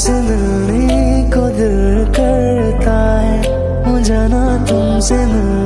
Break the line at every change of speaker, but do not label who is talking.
तुमसे मिलने को दिल करता है। मुझे ना तुमसे मिलने